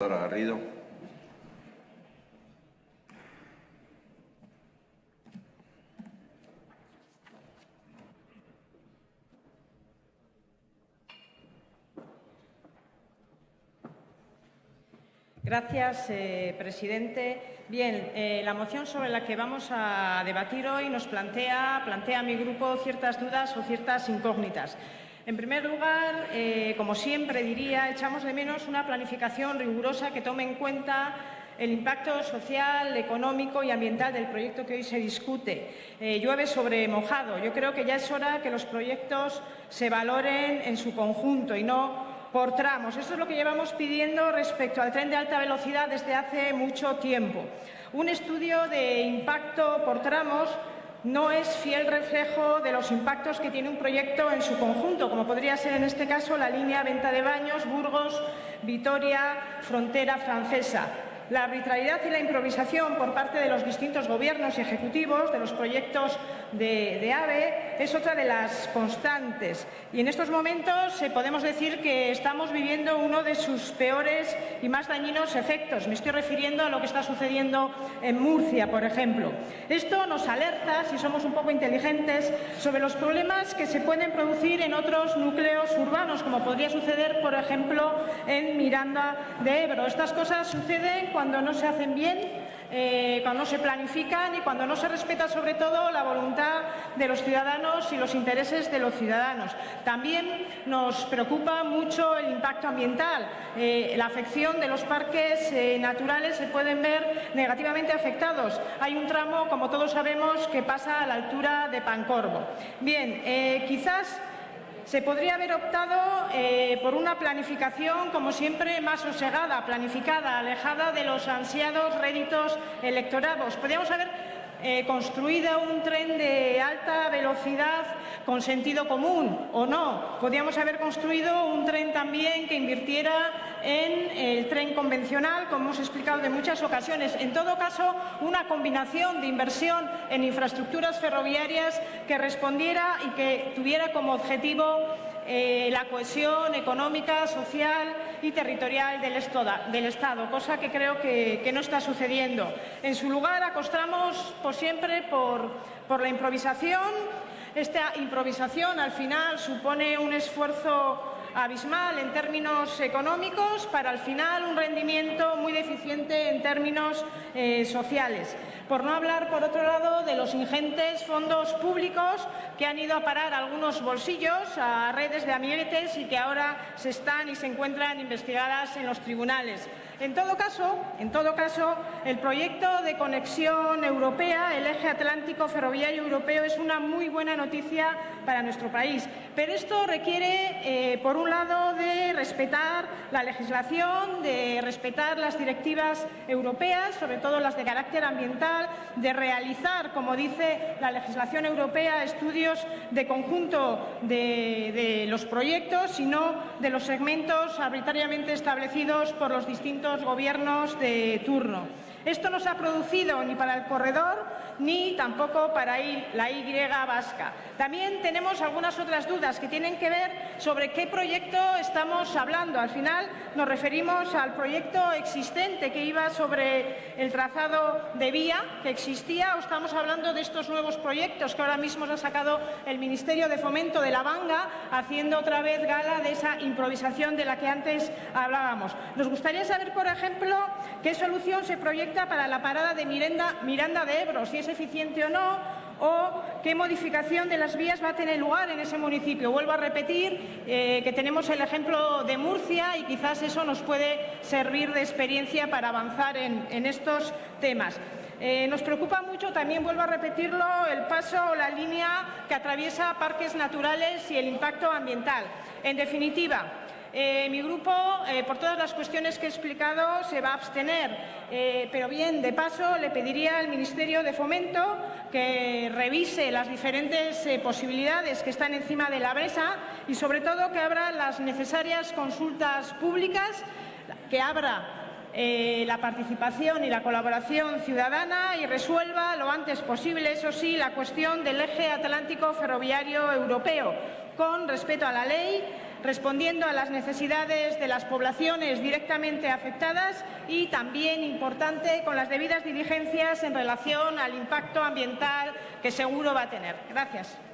Garrido. Gracias, eh, presidente. Bien, eh, la moción sobre la que vamos a debatir hoy nos plantea, plantea a mi grupo ciertas dudas o ciertas incógnitas. En primer lugar, eh, como siempre diría, echamos de menos una planificación rigurosa que tome en cuenta el impacto social, económico y ambiental del proyecto que hoy se discute. Eh, llueve sobre mojado. Yo creo que ya es hora que los proyectos se valoren en su conjunto y no por tramos. Esto es lo que llevamos pidiendo respecto al tren de alta velocidad desde hace mucho tiempo. Un estudio de impacto por tramos no es fiel reflejo de los impactos que tiene un proyecto en su conjunto, como podría ser en este caso la línea Venta de Baños, Burgos, Vitoria, Frontera Francesa. La arbitrariedad y la improvisación por parte de los distintos gobiernos y ejecutivos de los proyectos de, AVE es otra de las constantes. Y en estos momentos eh, podemos decir que estamos viviendo uno de sus peores y más dañinos efectos. Me estoy refiriendo a lo que está sucediendo en Murcia, por ejemplo. Esto nos alerta, si somos un poco inteligentes, sobre los problemas que se pueden producir en otros núcleos urbanos, como podría suceder, por ejemplo, en Miranda de Ebro. Estas cosas suceden cuando no se hacen bien, eh, cuando se planifican y cuando no se respeta sobre todo la voluntad de los ciudadanos y los intereses de los ciudadanos. También nos preocupa mucho el impacto ambiental. Eh, la afección de los parques eh, naturales se pueden ver negativamente afectados. Hay un tramo, como todos sabemos, que pasa a la altura de Pancorvo. Bien, quizás se podría haber optado eh, por una planificación, como siempre, más sosegada, planificada, alejada de los ansiados réditos electorados. Podríamos haber eh, construido un tren de alta velocidad con sentido común o no. Podríamos haber construido un tren también que invirtiera en el tren convencional, como hemos explicado en muchas ocasiones. En todo caso, una combinación de inversión en infraestructuras ferroviarias que respondiera y que tuviera como objetivo eh, la cohesión económica, social y territorial del, Estado, cosa que creo que, no está sucediendo. En su lugar, acostamos por siempre por, por la improvisación. Esta improvisación, al final, supone un esfuerzo abismal en términos económicos para al final un rendimiento muy deficiente en términos eh, sociales. Por no hablar, por otro lado, de los ingentes fondos públicos que han ido a parar algunos bolsillos a redes de amiguetes y que ahora se están y se encuentran investigadas en los tribunales. En todo caso, en todo caso, el proyecto de conexión europea, el eje atlántico ferroviario europeo, es una muy buena noticia para nuestro país. Pero esto requiere, eh, por un lado, de respetar la legislación, de respetar las directivas europeas, sobre todo las de carácter ambiental, de realizar, como dice la legislación europea, estudios de conjunto de, de los proyectos y no de los segmentos arbitrariamente establecidos por los distintos gobiernos de turno. Esto no se ha producido ni para el corredor ni tampoco para la Y vasca. También tenemos algunas otras dudas que tienen que ver sobre qué proyecto estamos hablando. Al final nos referimos al proyecto existente que iba sobre el trazado de vía que existía o estamos hablando de estos nuevos proyectos que ahora mismo ha sacado el Ministerio de Fomento de la Banga haciendo otra vez gala de esa improvisación de la que antes hablábamos. Nos gustaría saber, por ejemplo, qué solución se proyecta para la parada de Miranda, de Ebro, si es eficiente o no, o qué modificación de las vías va a tener lugar en ese municipio. Vuelvo a repetir eh, que tenemos el ejemplo de Murcia y quizás eso nos puede servir de experiencia para avanzar en, estos temas. Eh, nos preocupa mucho, también vuelvo a repetirlo, el paso o la línea que atraviesa parques naturales y el impacto ambiental. En definitiva, eh, mi grupo, eh, por todas las cuestiones que he explicado, se va a abstener, eh, pero bien, de paso, le pediría al Ministerio de Fomento que revise las diferentes posibilidades que están encima de la mesa y, sobre todo, que abra las necesarias consultas públicas, que abra la participación y la colaboración ciudadana y resuelva lo antes posible, eso sí, la cuestión del eje atlántico ferroviario europeo, con respeto a la ley, respondiendo a las necesidades de las poblaciones directamente afectadas y también, importante, con las debidas diligencias en relación al impacto ambiental que seguro va a tener. Gracias.